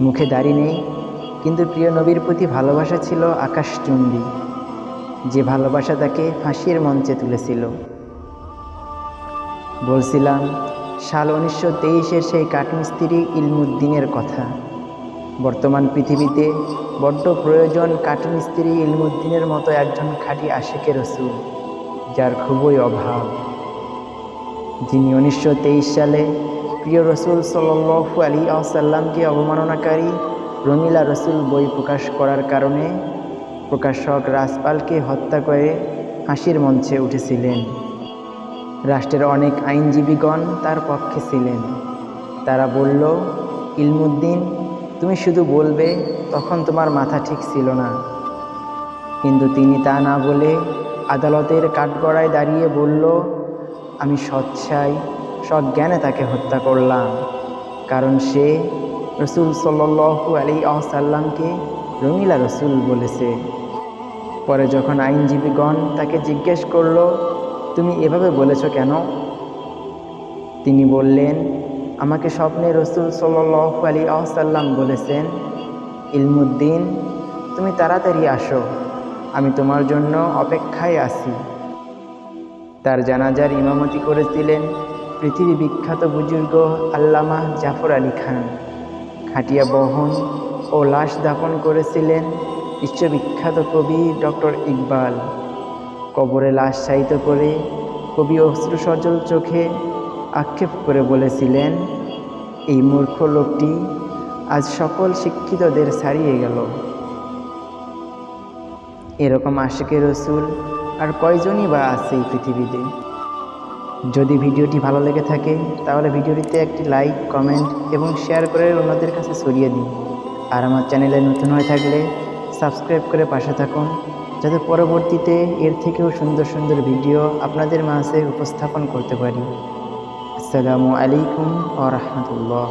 মুখে দাড়ি নেই, কিন্তু প্রিয় নবীর প্রতি ভালোবাসা ছিল আকাশচুম্বী। যে ভালোবাসা তাকে ফাঁসির মঞ্চে তুলেছিল। বলছিলাম, সাল উনিশশো তেইশের সেই কাঠমিস্ত্রি ইলমুদ্দিনের কথা। বর্তমান পৃথিবীতে বড্ড প্রয়োজন কাঠমিস্ত্রি ইলমুদ্দিনের মতো একজন খাঁটি আশেকের রসুল, যার খুবই অভাব। যিনি উনিশশো তেইশ সালে প্রিয় রসুল সাল্লু আলী আসাল্লামকে অবমাননাকারী রঙিলা রসুল বই প্রকাশ করার কারণে প্রকাশক রাজপালকে হত্যা করে হাসির মঞ্চে উঠেছিলেন। রাষ্ট্রের অনেক আইনজীবীগণ তার পক্ষে ছিলেন। তারা বলল, ইলমুদ্দিন, তুমি শুধু বলবে, তখন তোমার মাথা ঠিক ছিল না। কিন্তু তিনি তা না বলে আদালতের কাঠগড়ায় দাঁড়িয়ে বলল আমি সচ্ছাই সজ্ঞানে তাকে হত্যা করলাম। কারণ সে রসুল সাল্লু আলী আসাল্লামকে রঙিলা রসুল বলেছে। পরে যখন আইনজীবীগণ তাকে জিজ্ঞেস করল, তুমি এভাবে বলেছ কেন? তিনি বললেন, আমাকে স্বপ্নে রসুল সাল্লু আলী আসাল্লাম বলেছেন, ইলমুদ্দিন, তুমি তাড়াতাড়ি আসো, আমি তোমার জন্য অপেক্ষায় আছি তার জানাজার ইমামতি করেছিলেন পৃথিবী বিখ্যাত বুজুর্গ আল্লামা জাফর আলী খান। খাটিয়া বহন ও লাশ দাপন করেছিলেন বিশ্ববিখ্যাত কবি ডক্টর ইকবাল। কবরে লাশ চাইত করে কবি অশ্রু সজল চোখে আক্ষেপ করে বলেছিলেন, এই মূর্খ লোকটি আজ সকল শিক্ষিতদের ছাড়িয়ে গেল। এরকম আশেকে রসুল আর কয়জনই বা আছে এই পৃথিবীতে? যদি ভিডিওটি ভালো লেগে থাকে, তাহলে ভিডিওটিতে একটি লাইক, কমেন্ট এবং শেয়ার করে অন্যদের কাছে ছড়িয়ে দিন। আর আমার চ্যানেলে নতুন হয়ে থাকলে সাবস্ক্রাইব করে পাশে থাকুন, যাতে পরবর্তীতে এর থেকেও সুন্দর সুন্দর ভিডিও আপনাদের মাঝে উপস্থাপন করতে পারি। আসসালামু আলাইকুম আ রহমতুল্লাহ।